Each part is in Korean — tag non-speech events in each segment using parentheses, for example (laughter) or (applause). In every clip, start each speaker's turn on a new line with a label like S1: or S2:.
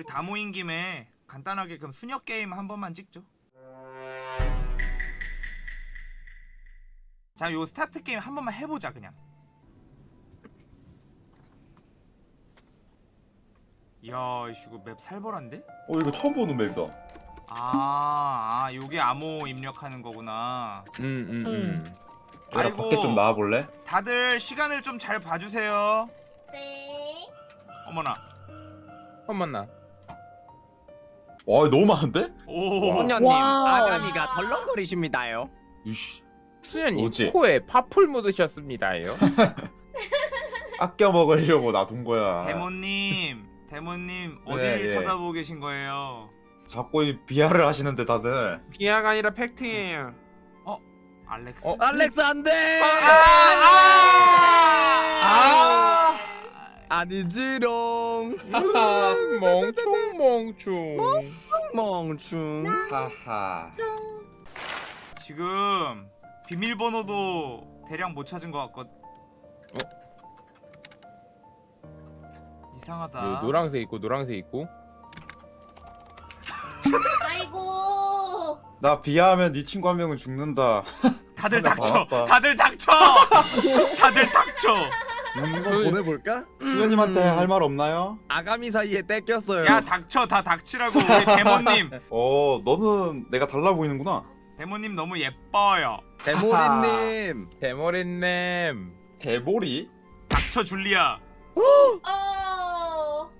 S1: 우리 다 모인 김에 간단하게 그럼 수녀 게임 한 번만 찍죠. 자, 요 스타트 게임 한 번만 해보자 그냥. 이야, 이씨 이거 map 살벌한데?
S2: 어 이거 처음 보는 map이다.
S1: 아, 아, 요게 암호 입력하는 거구나.
S3: 음, 음, 음.
S2: 얘들아
S1: 아이고.
S2: 밖에 좀 나와 볼래?
S1: 다들 시간을 좀 잘 봐주세요.
S4: 네.
S1: 어머나.
S3: 한번나
S2: 와 너무 많은데?
S1: 오.
S5: 소녀님
S6: 와.
S5: 아가미가 덜렁거리십니다요.
S2: 이씨
S3: 수현님
S2: 뭐지?
S3: 코에 파풀 묻으셨습니다요. (laughs)
S2: 아껴 먹으려고 놔둔 거야.
S1: 데모님, 데모님
S2: 네,
S1: 어디를
S2: 예.
S1: 쳐다보고 계신 거예요?
S2: 자꾸 이 비하를 하시는데 다들.
S7: 비하가 아니라 팩트예요.
S1: 알렉스.
S3: 어?
S5: 알렉스 안 돼.
S1: 아!
S5: 아 니지롱.
S3: 음, (laughs) 멍충 멍충.
S5: 멍충.
S2: 하하.
S1: 지금 비밀번호도 대량 못 찾은 것 같거든. 이상하다.
S3: 요 노랑색 있고 노랑색 있고.
S4: 아이고.
S2: 나 비하하면 네 친구 한 명은 죽는다.
S1: 다들 (laughs) 닥쳐.
S2: 봐봐.
S1: 다들 닥쳐. (laughs) 다들 닥쳐.
S5: 한번 보내볼까?
S2: 수현님한테 할 말 없나요?
S5: 아가미 사이에 떼꼈어요.
S1: 야 닥쳐 다 닥치라고 우리 데모님. (laughs)
S2: 어 너는 내가 달라 보이는구나.
S1: 데모님 너무 예뻐요.
S5: 대모리님. (laughs)
S3: 대머리님.
S2: 대보리?
S1: 닥쳐 줄리아.
S4: 어.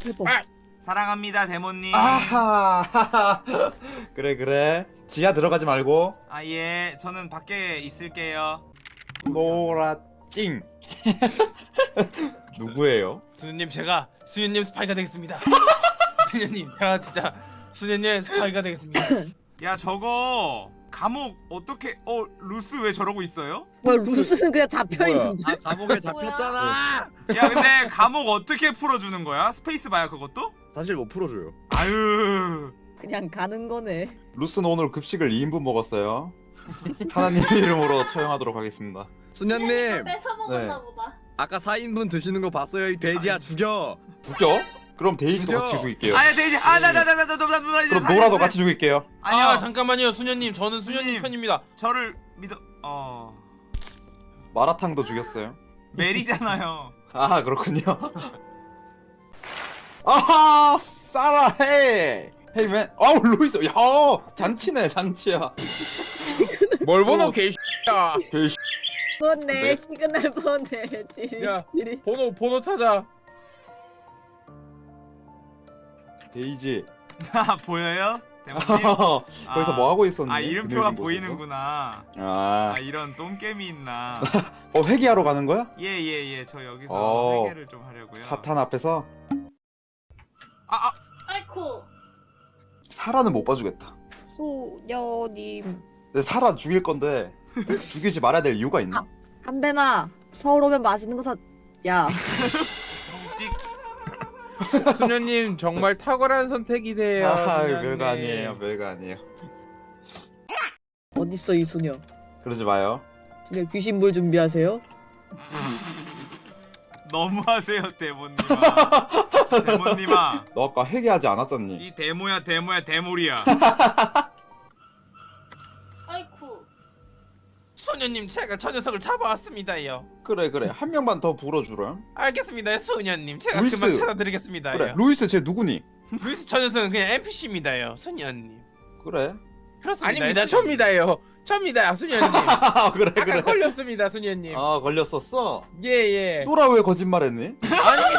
S6: 대박.
S3: 아!
S1: 사랑합니다 데모님.
S2: 아하. (laughs) 그래 그래. 지하 들어가지 말고
S1: 아 예, 저는 밖에 있을게요.
S2: 노라 찡. (laughs) 누구예요?
S7: 수녀님 제가 수녀님 스파이가 되겠습니다. (laughs) 수녀님 제가 진짜 수녀님 스파이가 되겠습니다. (coughs)
S1: 야 저거 감옥 어떻게? 어 루스 왜 저러고 있어요?
S6: 뭐야 루스는 그냥 잡혀
S3: 뭐야?
S6: 있는데.
S5: 아 감옥에 잡혔잖아.
S1: 야 근데 감옥 어떻게 풀어주는 거야? space bar야 그것도?
S5: 사실 못 풀어줘요.
S1: 아유.
S6: 그냥 가는 거네.
S2: 루스는 오늘 급식을 2인분 먹었어요. 하나님 이름으로 처형하도록 하겠습니다.
S5: 수녀님
S4: 뺏어 먹었나
S2: 네.
S4: 보다.
S5: 아까 4인분 드시는 거 봤어요? 이 돼지야 죽여.
S2: 죽여? 그럼 데이지도
S5: 죽여.
S2: 같이 죽일게요.
S1: 아야 되지. 아나나나나나나나
S2: 그럼 노라도 같이 죽일게요.
S1: 아니요.
S7: 아 잠깐만요 수녀님 저는 수녀님. 편입니다.
S1: 저를 믿어. 어
S2: 마라탕도 죽였어요.
S1: 메리잖아요.
S2: 아 그렇군요. 아하 싸라 헤이 헤이 맨 아우 루이스 야 잔치네 잔치야.
S3: 뭘 보노
S2: 어.
S3: 개씨야.
S2: 그 씨,
S6: 보내
S2: 네?
S6: 시그널 보내. 지리
S3: 야.
S6: 지리.
S3: 번호 번호 찾아.
S2: 데이지
S1: 아 보여요? 데모님? (laughs)
S2: 거기서 뭐 하고 있었니?
S1: 아 이름표가? 보이는구나.
S2: 아,
S1: 아 이런 똥겜이 있나. (laughs)
S2: 어 회개하러 가는 거야?
S1: 예예예 저 여기서
S2: 어.
S1: 회개를 좀 하려고요.
S2: 사탄 앞에서
S1: 아, 아
S4: 아이쿠.
S2: 사라는 못 봐주겠다. 근데 사라 죽일 건데 죽이지 말아야 될 이유가 있나?
S6: 담배나 서울 오면 맛있는 거 사. 야
S1: 찍.
S3: 수녀님 정말 탁월한 선택이세요.
S2: 아
S3: 수녀님.
S2: 별거 아니에요 별거 아니에요.
S6: 어딨어 이 수녀.
S2: 그러지 마요.
S6: 수녀 귀신물 준비하세요. (laughs)
S1: 너무하세요 데모님아. 데모님아.
S2: 너 아까 회개하지 않았잖니?
S1: 이 데모야 데모야 데모리야. (laughs)
S7: 수녀님 제가 저 녀석을 잡아왔습니다요.
S2: 그래 그래 한 명만 더 불어주렴.
S7: 알겠습니다 수녀님 제가
S2: 루이스.
S7: 금방 찾아드리겠습니다요.
S2: 그래 루이스 쟤 누구니?
S7: 루이스 저 녀석은 그냥 NPC입니다요 수녀님.
S2: 그래.
S7: 그렇습니다.
S3: 아닙니다. 접니다요. 접니다, 수녀님. (laughs)
S2: 아 그래
S3: 아까
S2: 그래.
S3: 걸렸습니다, 수녀님.
S2: 아 걸렸었어.
S3: 예, 예.
S2: 노라 왜 거짓말했니? (laughs)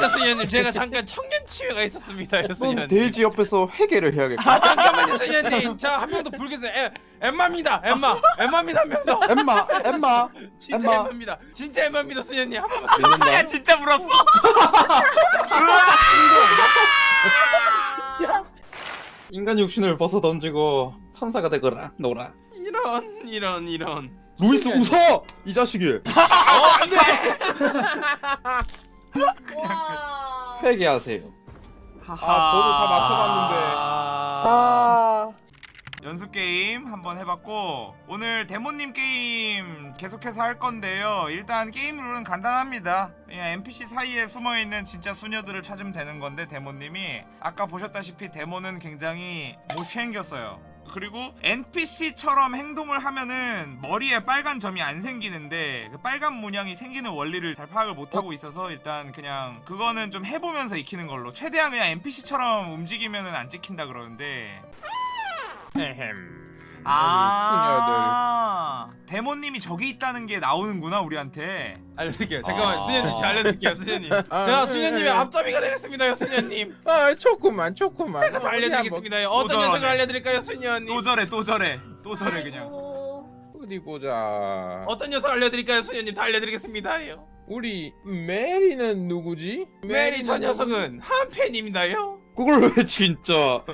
S7: 수녀님 제가 잠깐 청년 치유가 있었습니다요
S2: 넌
S7: 수녀님.
S2: 데이지 옆에서 회개를 해야겠다.
S7: 아 잠깐만요 수녀님 저한명더 불겠어요 에, 엠마입니다 엠마 엠마입니다 한 명더
S2: 엠마 엠마
S7: 진짜
S2: 엠마.
S7: 엠마 입니다 진짜 엠마입니다 수녀님 한 번만.
S1: 야 진짜 물었어. (laughs)
S4: 아.
S2: 인간 육신을 벗어 던지고 천사가 되거라 노라.
S7: 이런 이런 이런
S2: 루이스 웃어 이 자식이.
S4: 와.
S2: 회개하세요.
S3: 아, 번호 다 맞춰놨는데.
S6: 아
S1: 연습 게임 한번 해봤고 오늘 대모님 게임 계속해서 할 건데요. 일단 게임 룰은 간단합니다. 그냥 NPC 사이에 숨어 있는 진짜 수녀들을 찾으면 되는 건데 대모님이 아까 보셨다시피 대모는 굉장히 못생겼어요. 그리고 NPC처럼 행동을 하면은 머리에 빨간 점이 안 생기는데 그 빨간 문양이 생기는 원리를 잘 파악을 못하고 있어서 일단 그냥 그거는 좀 해보면서 익히는 걸로 최대한 그냥 NPC처럼 움직이면은 안 찍힌다 그러는데
S3: 에헴.
S1: 아 데모님이 저기 있다는 게 나오는구나 우리한테
S7: 알려드릴게요. 잠깐만
S1: 아.
S7: 수녀님 제가 알려드릴게요 수녀님. (laughs)
S3: 아,
S7: 제가
S3: 네,
S7: 수녀님의
S3: 네.
S7: 앞잡이가 되겠습니다 수녀님.
S3: 아 조금만 조금만.
S7: 다 알려드리겠습니다. 어떤
S1: 저러네.
S7: 녀석을 알려드릴까요 수녀님?
S1: 또 저래 또 저래 또 저래 그냥
S4: 아이고.
S3: 어디 보자.
S7: 어떤 녀석 알려드릴까요 수녀님? 다 알려드리겠습니다요.
S3: 우리 메리는 누구지?
S7: 메리 저 녀석은 한패입니다요.
S2: 그걸 왜 진짜? (laughs)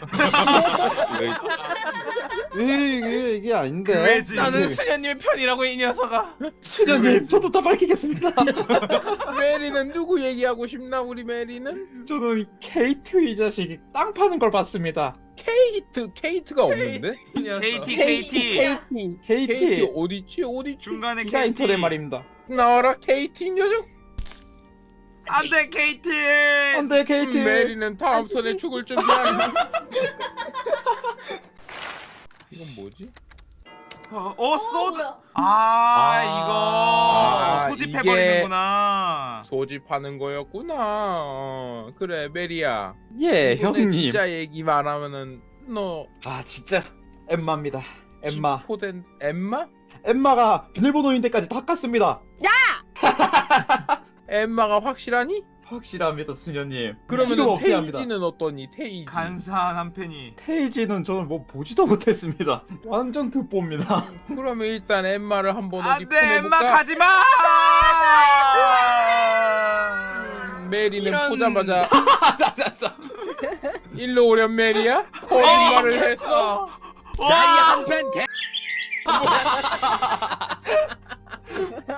S2: 왜 이게 이게 아닌데?
S1: 그외지
S7: 나는 수녀님의 편이라고 이 녀석아.
S2: 수녀님 저도 다 밝히겠습니다. (laughs)
S3: 메리는 누구 얘기하고 싶나 우리 메리는?
S2: 저는 케이트 이 자식이 땅 파는 걸 봤습니다.
S3: 케이트 케이트가 없는데?
S7: 이.
S1: KT
S3: 케이트 케이트
S2: 케이트
S3: 어디지 어디지?
S1: 중간에
S2: 인터넷 말입니다.
S3: 나와라 케이트 이 녀석.
S1: 안돼 KT
S2: 안돼 케이트.
S3: 메리는 다음 선에 죽을 준비하는. (laughs) 이건 뭐지?
S1: 어, 어 소드
S4: 뭐야?
S1: 아,
S3: 아,
S1: 이거 소집해 버리는구나.
S3: 소집하는 거였구나. 어, 그래 메리야.
S2: 예 형님.
S3: 진짜 얘기만 하면은 너
S2: 아 진짜 엠마입니다. 엠마.
S3: 포된 엠마?
S2: 엠마가 비밀번호인 데까지 다 깠습니다.
S3: 엠마가 확실하니?
S2: 확실합니다 수녀님.
S3: 그러면
S2: 합니다.
S3: 테이지는 어떠니? 테이지.
S1: 간사한 한 팬이.
S2: 테이지는 저는 뭐 보지도 못했습니다. 완전 듣보입니다. (laughs)
S3: 그러면 일단 엠마를 한번 어디
S1: 안돼
S3: 보내볼까?
S1: 엠마 가지 마.
S3: 음, 메리는
S7: 이런-
S3: 보자마자 (laughs) 일로 오렴 메리야? 거짓말을 했어?
S1: 와!
S5: 야이한팬 개. (laughs)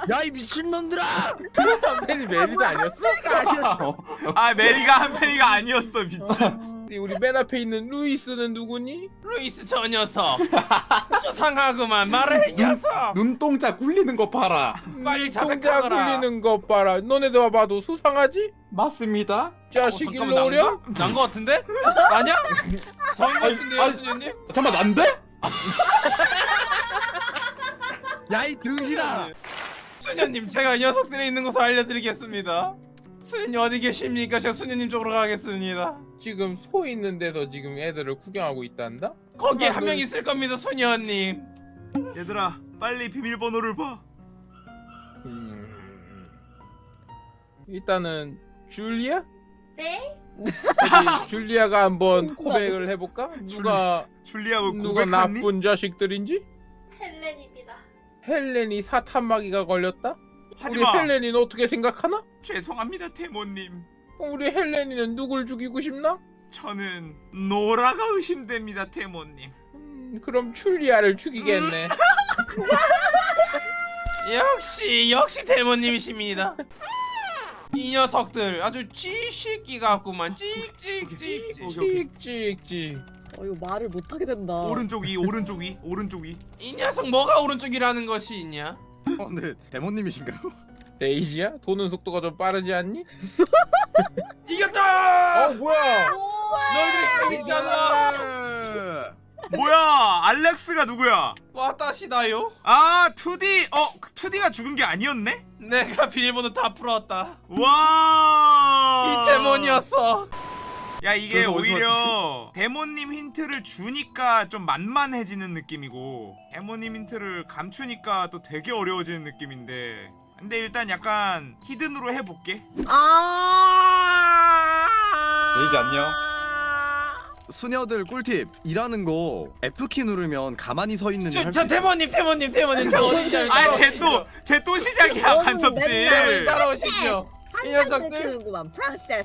S5: 야 이 미친놈들아!
S3: 메리 메리도 아니었어?
S1: 아 메리가 한 팬이가 아니었어 미친.
S3: 우리 맨 앞에 있는 루이스는 누구니?
S7: 루이스 저 녀석. 수상하구만 말해 이 녀석.
S2: 눈동자 굴리는 거 봐라.
S7: 빨리
S3: 동자
S7: 자백하거라.
S3: 굴리는 것 봐라. 너네도 봐도 수상하지?
S2: 맞습니다.
S3: 자식
S7: 어,
S3: 일로 오렴?
S7: 난거 같은데? 아니야? 저인 거 같은데요
S2: 아니,
S7: 수녀님?
S2: 잠깐만 난데?
S5: 야 이 등신아!
S7: 수녀님 제가 이 녀석들이 있는 곳을 알려드리겠습니다. 수녀님 어디 계십니까? 제가 수녀님 쪽으로 가겠습니다.
S3: 지금 소 있는 데서 지금 애들을 구경하고 있단다?
S7: 거기에
S3: 아,
S7: 한
S3: 너-
S7: 명 있을 겁니다 수녀님.
S1: 얘들아 빨리 비밀번호를 봐.
S3: 음... 일단은 줄리아?
S4: 네?
S3: 줄리아가 한번 (laughs) 고백을 해볼까? 누가
S1: 줄리아 뭐
S3: 누가? 나쁜 자식들인지? 헬렌이 사탄마귀가 걸렸다? 우리
S1: 하지마.
S3: 헬렌이는 어떻게 생각하나?
S1: 죄송합니다 테모님.
S3: 우리 헬렌이는 누굴 죽이고 싶나?
S1: 저는 노라가 의심됩니다 테모님.
S3: 음, 그럼 줄리아를 죽이겠네. (laughs)
S7: 역시 역시 대모님이십니다. 이 녀석들 아주 찌식기 같구만. 찍찍찍.
S6: 어 이거 말을 못 하게 된다.
S1: 오른쪽 위 오른쪽 위 오른쪽 위.
S7: 이 녀석 뭐가 오른쪽이라는 것이 있냐?
S5: 어, 네, 데모님이신가요?
S3: 데이지야? 도는 속도가 좀 빠르지 않니? (laughs)
S7: 이겼다!
S3: 어 뭐야?
S7: 너희들이 이겼잖아.
S1: 뭐야 알렉스가 누구야?
S7: 왔다시다요.
S1: 아 2D 어 2D가 죽은 게 아니었네?
S7: 내가 비밀번호 다 풀었다.
S1: 와.
S7: 이 데몬이었어.
S1: 야 이게 오히려 대모님 힌트를 주니까 좀 만만해지는 느낌이고 대모님 힌트를 감추니까 또 되게 어려워지는 느낌인데 근데 일단 약간 hidden으로 해볼게
S6: 아.
S2: 데이지 안녕.
S5: 수녀들 꿀팁 일하는 거 F키 누르면 가만히 서 있는
S7: 저,
S5: 할저수
S7: 대모님 대모님 대모님 저 어딘지 알죠?
S1: 아쟤 또 쟤 또 시작이야
S6: 너는
S1: 간첩질
S6: 맨날
S7: 따라오십시오. 이 녀석들.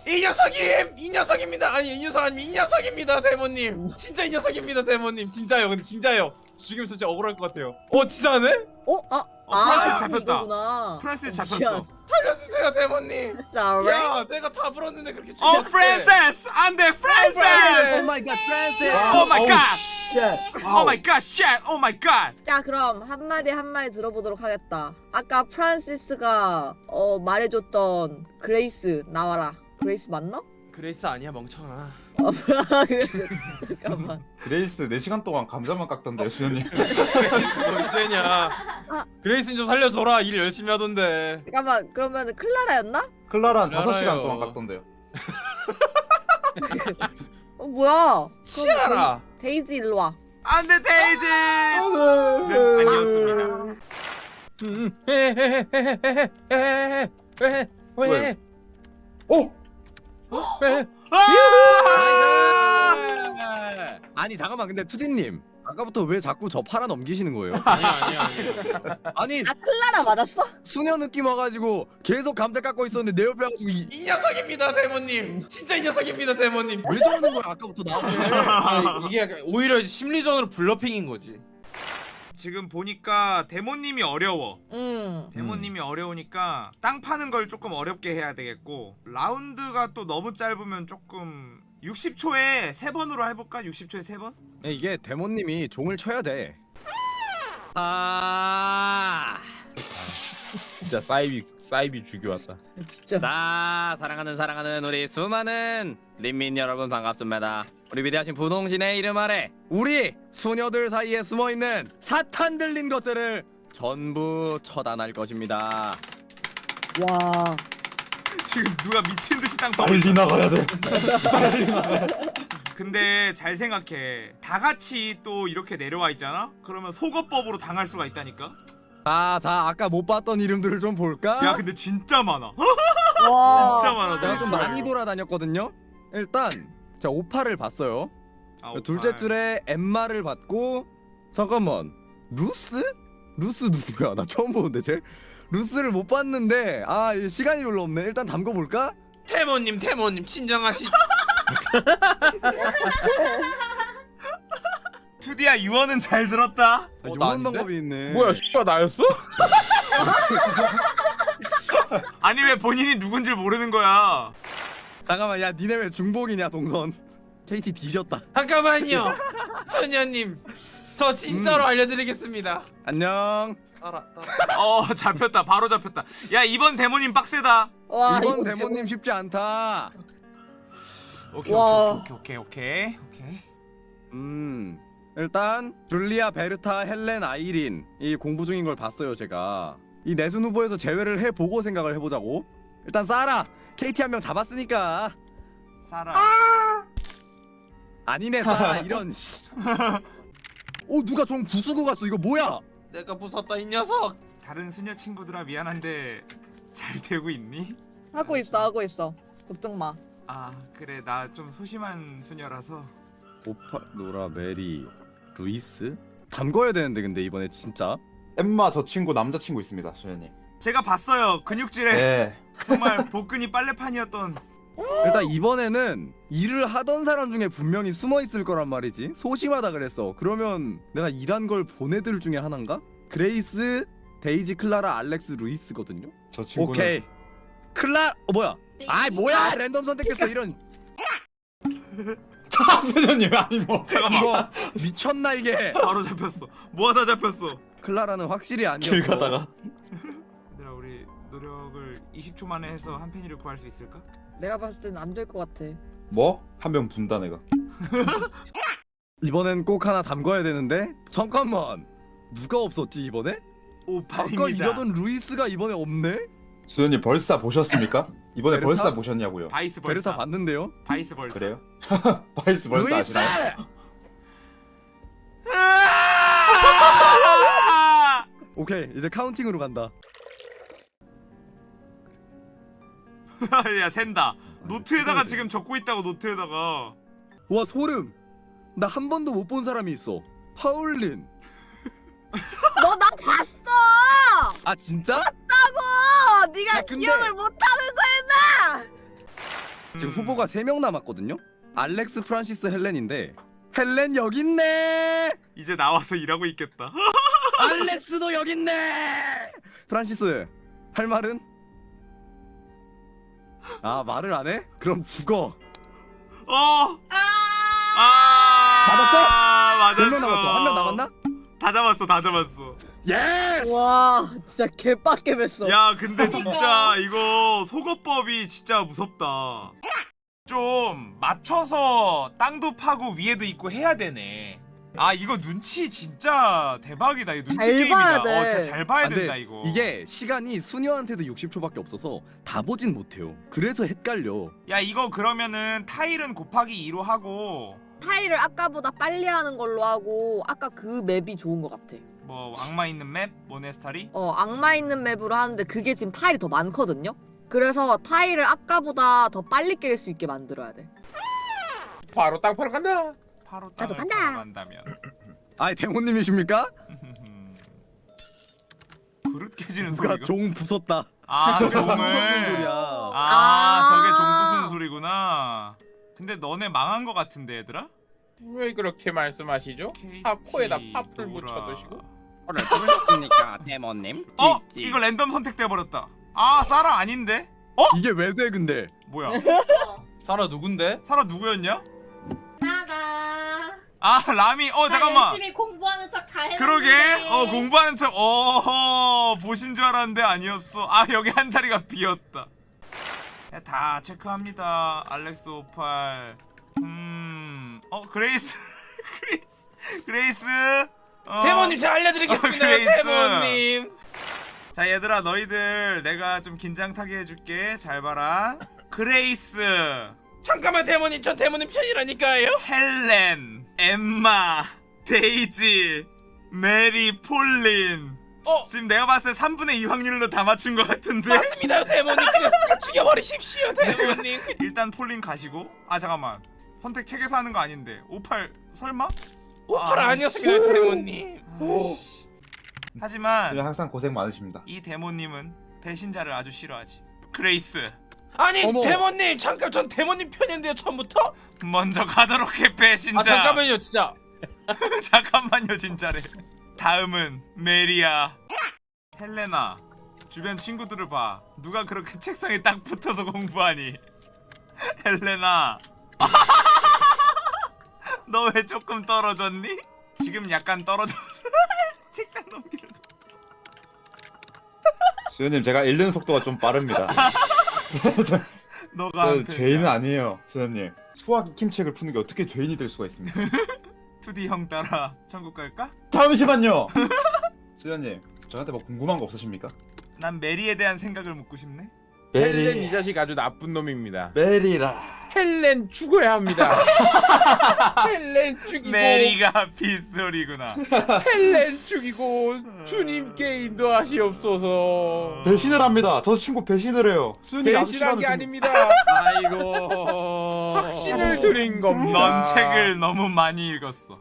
S7: 이 녀석임! 이 녀석입니다. 아니 이 녀석 아니 이 녀석입니다, 대모님. 진짜 이 녀석입니다, 대모님. 진짜요. 근데 진짜요. 죽이면 진짜 억울할 것 같아요. 어 진짜네?
S6: 어? 아,
S1: 어, 프랑스
S6: 아,
S1: 잡혔다.
S6: 어,
S1: 잡혔어
S7: 살려주세요.
S6: 미안.
S7: 야, 내가 다 불었는데 그렇게
S1: 어
S7: 죽였대.
S1: 프란세스 안돼 프란세스
S5: oh my god 프란스!
S1: oh my god oh my god shit! oh my god!
S6: 자 그럼 한마디 한마디 들어보도록 하겠다 아까 프란시스가 어 말해줬던 그레이스 나와라 그레이스 맞나?
S7: 그레이스 아니야 멍청아.
S6: 아, 잠깐만
S2: 그레이스 4시간 동안 감자만 깎던데요 수녀님
S7: 그레이스 뭐 문제냐? 그레이스는 좀 살려줘라. 일 열심히 하던데.
S6: 잠깐만 그러면 클라라였나?
S2: 클라란
S7: 알아요.
S2: 5시간 동안 깎던데요
S6: 어 뭐야
S7: 치아라.
S6: 데이지 일로 와.
S1: 안돼 데이지. 는 아니었습니다.
S3: 어?
S2: 왜? 오!
S1: 아!
S5: 아니 잠깐만 근데 투디님 아까부터 왜 자꾸 저 팔아 넘기시는 거예요?
S7: 아니야 아니야 아니야.
S5: 아니
S6: 아 클라라 맞았어?
S5: 수녀 느낌 와가지고 계속 감자 깎고 있었는데 내 옆에 와가지고 이,
S7: 이 녀석입니다 대모님. 진짜 이 녀석입니다 대모님.
S5: 왜 저러는 거야 아까부터 나한테
S7: 아, 이게 약간 오히려 심리전으로 bluffing인 거지.
S1: 지금 보니까 대모님이 어려워.
S6: 응
S1: 대모님이 어려우니까 땅 파는 걸 조금 어렵게 해야 되겠고 라운드가 또 너무 짧으면 조금 60초에 세 번으로 해볼까? 60초에 세 번?
S5: 네, 이게 데모님이 종을 쳐야 돼 아...
S3: 진짜 사이비 사이비 죽여왔다
S6: 진짜
S5: 나 사랑하는 사랑하는 우리 수많은 린민 여러분 반갑습니다. 우리 위대하신 분홍신의 이름 아래 우리 수녀들 사이에 숨어 있는 사탄 들린 것들을 전부 처단할 것입니다.
S6: 와
S1: 지금 누가 미친 듯이 땅 파고
S2: 빨리 나가야 돼 빨리 나가야 돼
S1: 근데 잘 생각해 다 같이 또 이렇게 내려와 있잖아? 그러면 소거법으로 당할 수가 있다니까?
S5: 자, 자 아까 못 봤던 이름들을 좀 볼까?
S1: 야 근데 진짜 많아 (laughs)
S6: 와.
S1: 진짜 많아
S5: 제가 좀 많이 돌아다녔거든요. 일단 제가 오파를 봤어요.
S1: 아,
S5: 둘째
S1: 오빠.
S5: 줄에 엠마를 봤고 잠깐만 루스? 루스 누구야? 나 처음 보는데 쟤 루스를 못 봤는데 아이 시간이 별로 없네. 일단 담궈 볼까?
S7: 태모님 태모님 친정하시. (laughs)
S1: 투디야 유언은 잘 들었다
S5: 아,
S7: 어, 아닌데?
S5: 방법이 있네.
S3: 뭐야 씨가 나였어? (laughs)
S1: 아니 왜 본인이 누군지 모르는 거야
S5: 잠깐만 야 니네 왜 중복이냐 동선 KT 뒤졌다
S7: 잠깐만요. (laughs) 소녀님. 저 진짜로
S5: 음.
S7: 알려드리겠습니다.
S5: 안녕
S7: 따라 따라.
S1: 어 잡혔다. 바로 잡혔다. 야 이번 데모님 빡세다.
S6: 와
S5: 이번 데모님 쉽지 않다.
S1: 오케이
S6: 와.
S1: 오케이 오케이 오케이 오케이.
S5: 음 일단 줄리아 베르타 헬렌 아이린 이 공부 중인 걸 봤어요 제가. 이 내순 후보에서 제외를 해보고 생각을 해보자고. 일단 사라 KT 한 명 잡았으니까.
S1: 사라.
S5: 아니네 사라 이런 씨. (laughs) 오 누가 좀 부수고 갔어. 이거 뭐야
S7: 내가 부쉈다 이 녀석.
S1: 다른 수녀 친구들아 미안한데 잘 되고 있니?
S6: 하고 있어 하고 있어. 걱정 마.
S1: 아 그래 나 좀 소심한 수녀라서.
S5: 오파 노라 메리 루이스? 담궈야 되는데 근데 이번에 진짜?
S2: 엠마 저 친구 남자친구 있습니다 수녀님.
S1: 제가 봤어요 근육질에.
S2: 네.
S1: 정말 복근이 빨래판이었던
S5: 일단 이번에는 일을 하던 사람 중에 분명히 숨어 있을 거란 말이지. 소심하다 그랬어. 그러면 내가 일한 걸 본 애들 중에 하나인가? 그레이스, 데이지, 클라라, 알렉스, 루이스거든요.
S2: 저 친구는
S5: 오케이. 클라, 어 뭐야? 아이 뭐야? 랜덤 선택했어 이런. (laughs)
S2: 수녀님 아니 뭐
S1: 잠깐만
S5: 이거 미쳤나 이게?
S1: 바로 잡혔어 뭐하다 잡혔어
S5: 클라라는 확실히 아니었어.
S2: 길 가다가
S1: 얘들아 우리 노력을 20초 만에 해서 한패를 구할 수 있을까?
S6: 내가 봤을 땐 안 될 것 같아
S2: 뭐? 한 명 분다 내가 (laughs)
S5: 이번엔 꼭 하나 담궈야 되는데. 잠깐만. 누가 없었지 이번에? 아까
S1: 오팔입니다
S5: 이러던 루이스가 이번에 없네?
S2: 수현님 벌사 보셨습니까? 이번에
S5: 베르타?
S2: 벌사 보셨냐고요
S1: 바이스
S5: 베르타
S1: 벌사
S5: 봤는데요?
S1: 바이스 벌사
S2: 그래요? (laughs) 바이스 벌사
S5: 루이스!
S2: 아시나요?
S1: 으아!
S5: 오케이 이제 카운팅으로 간다. (laughs)
S1: 야 샌다. 노트에다가 지금 적고 있다고 노트에다가.
S5: 와 소름. 나 한 번도 못 본 사람이 있어. 폴린. (laughs)
S6: 너 나 봤어!
S5: 아 진짜?
S6: 어 네가
S5: 야, 근데-
S6: 기억을 못하는 거야
S5: 지금
S1: 음.
S5: 후보가 3명 남았거든요? 알렉스 프란시스 헬렌인데 헬렌 여기 있네!
S1: 이제 나와서 일하고 있겠다. (laughs)
S5: 알렉스도 여기 있네! 프란시스 할 말은? 아 말을 안 해? 그럼 죽어
S1: 어!
S4: 아.
S1: 아
S5: 맞았어?
S1: 맞았어
S5: 몇명 남았어? 한 명 남았나?
S1: 다 잡았어 다 잡았어
S5: 예!
S6: 와 진짜 개빡게 맸어.
S1: 야 근데 진짜 이거 속어법이 진짜 무섭다 좀 맞춰서 땅도 파고 위에도 있고 해야 되네 아 이거 눈치 진짜 대박이다 이거 눈치
S6: 잘
S1: 게임이다
S6: 봐야 돼.
S1: 어 진짜 잘 봐야
S5: 아, 근데
S1: 된다 이거
S5: 이게 시간이 수녀한테도 60초밖에 없어서 다 보진 못해요. 그래서 헷갈려.
S1: 야 이거 그러면은 타일은 곱하기 2로 하고
S6: 타일을 아까보다 빨리 하는 걸로 하고 아까 그 맵이 좋은 것 같아.
S1: 뭐 악마 있는 맵 모네스타리
S6: 어 악마 있는 맵으로 하는데 그게 지금 타일이 더 많거든요. 그래서 타일을 아까보다 더 빨리 깰 수 있게 만들어야 돼.
S7: 바로 땅 파러 간다.
S6: 나도 간다.
S1: 파러 간다면
S5: 아이 대모님이십니까? (laughs)
S1: 그릇 깨지는
S5: 누가
S1: 소리가
S5: 종 부쉈다.
S1: 아 (laughs) 종을
S5: 소리야?
S1: 아,
S6: 아.
S1: 저게 종 부수는 소리구나. 근데 너네 망한 거 같은데 얘들아?
S7: 왜 그렇게 말씀하시죠? 파 코에다 파풀 묻혀 드시고.
S5: 오늘 부르셨습니까 대모님? (laughs)
S1: 어? 이거 랜덤 선택돼 버렸다. 아 사라 아닌데?
S5: 이게 왜 돼 근데?
S1: 뭐야?
S7: 사라 누군데?
S1: 사라 누구였냐? 아 라미.
S4: 어나
S1: 잠깐만.
S4: 열심히 공부하는 척다 했는데.
S1: 그러게. 어 공부하는 척. 어허 보신 줄 알았는데 아니었어. 아 여기 한 자리가 비었다. 야, 다 체크합니다. 알렉스 58. 음. 어 그레이스. (laughs) 그레이스. 그레이스. 어.
S7: 대모님 제가 알려드리겠습니다.
S1: 어.
S7: 대모님.
S1: 자 얘들아 너희들 내가 좀 긴장 타게 해줄게 잘 봐라 그레이스
S7: 잠깐만 대모님 전 대모님 편이라니까요.
S1: 헬렌 엠마 데이지 메리 폴린
S7: 어
S1: 지금 내가 봤을 때 3분의 2 확률로 다 맞춘 것 같은데
S7: 맞습니다 대모님 다 죽여버리십시오 대모님. (laughs)
S1: 일단 폴린 가시고 아 잠깐만 선택 책에서 하는 거 아닌데 58 설마?
S7: 오파라
S1: 아,
S7: 아니었습니다 대모님.
S1: 아이씨. 하지만
S2: 항상 고생 많으십니다.
S1: 이 대모님은 배신자를 아주 싫어하지 그레이스
S7: 아니
S5: 어머.
S7: 대모님 잠깐 전 대모님 편인데요 처음부터.
S1: 먼저 가도록 해 배신자
S7: 아 잠깐만요 진짜. (laughs)
S1: 잠깐만요 진짜래 다음은 메리야 헬레나 주변 친구들을 봐 누가 그렇게 책상에 딱 붙어서 공부하니 (laughs) 헬레나 (laughs) 너 왜 조금 떨어졌니? 지금 약간 떨어졌어 책장 넘기면서
S2: 수현님 제가 읽는 속도가 좀 빠릅니다. (laughs)
S1: 너가 저한 편이야.
S2: 죄인은 아니에요, 수현님. 수학 익힘책을 푸는 게 어떻게 죄인이 될 수가 있습니까? (laughs)
S1: 2D 형 따라 천국 갈까?
S2: 잠시만요. (laughs) 수현님, 저한테 뭐 궁금한 거 없으십니까?
S1: 난 메리에 대한 생각을 묻고 싶네
S3: 헬렌 이 자식 아주 나쁜 놈입니다.
S2: 메리라.
S3: 헬렌 죽어야 합니다. (laughs) 헬렌 죽이고
S1: 메리가 빗소리구나
S3: 헬렌 죽이고 주님께 인도하시옵소서.
S2: 배신을 합니다. 저 친구 배신을 해요.
S3: 배신한 게. 아닙니다.
S5: 아이고.
S3: 확신을 드린 겁니다.
S1: 넌 책을 너무 많이 읽었어.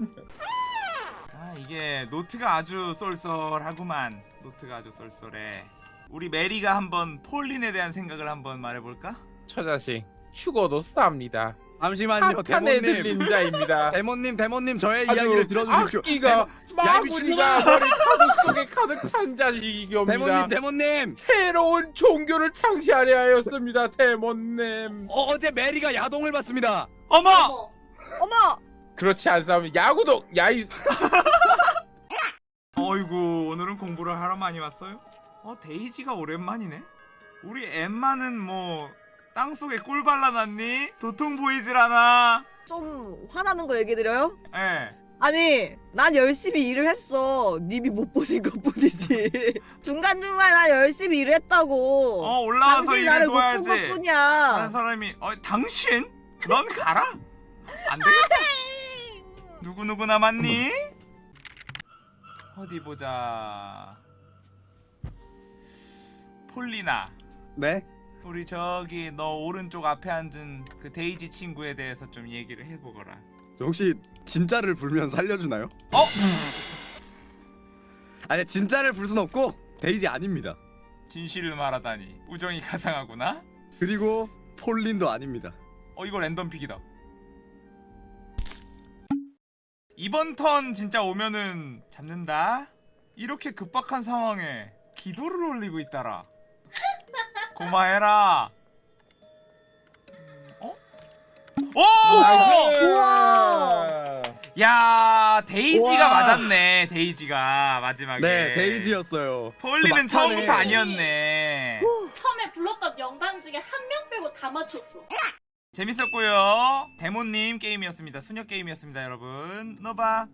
S1: 아 이게 노트가 아주 쏠쏠하구만. 노트가 아주 쏠쏠해. 우리 메리가 한번 폴린에 대한 생각을 한번 말해볼까?
S3: 저 자식 죽어도 쌉니다.
S5: 잠시만요 대모님.
S3: 들린 자입니다. (laughs)
S5: 대모님 대모님 저의 이야기를 들어주십시오.
S3: 악기가 마구니가! 머리 가득 속에 가득 찬 자식이옵니다.
S5: 대모님 대모님.
S3: 새로운 종교를 창시하려 하였습니다. 대모님.
S5: 어, 어제 메리가 야동을 봤습니다.
S1: 어머!
S4: 어머.
S6: 어머
S3: 그렇지 않사면 야구도 야이 (laughs)
S1: 어이구 오늘은 공부를 하러 많이 왔어요? 어 데이지가 오랜만이네. 우리 엠마는 뭐 땅속에 꿀 발라놨니? 도통 보이질 않아.
S6: 좀 화나는 거 얘기 드려요?
S1: 예.
S6: 아니 난 열심히 일을 했어. 님이 못 보신 것 뿐이지. 중간 (laughs) 중간 난 열심히 일을 했다고.
S1: 어 올라와서 일을 도와야지. 다른 사람이 어 당신? 넌 가라. 안 되겠다. 누구 누구 남았니? 어디 보자. 폴리나.
S5: 네.
S1: 우리 저기 너 오른쪽 앞에 앉은 그 데이지 친구에 대해서 좀 얘기를 해보거라.
S5: 저 혹시 진짜를 불면 살려주나요?
S1: 어? (laughs)
S5: 아니 진짜를 불 순 없고 데이지 아닙니다.
S1: 진실을 말하다니 우정이 가상하구나.
S5: 그리고 폴린도 아닙니다.
S1: 어 이거 random pick이다. 이번 턴 진짜 오면은 잡는다. 이렇게 급박한 상황에 기도를 올리고 있다라. 고마해라. 음, 어? 오!
S6: 우와.
S1: 야아 데이지가
S5: 와.
S1: 맞았네 데이지가 마지막에
S5: 네 데이지였어요.
S1: 폴리는 처음부터 아니었네
S4: 처음에 불렀던 명단 중에 한 명 빼고 다 맞췄어.
S1: 재밌었고요 데모님 게임이었습니다 수녀 게임이었습니다 여러분 노바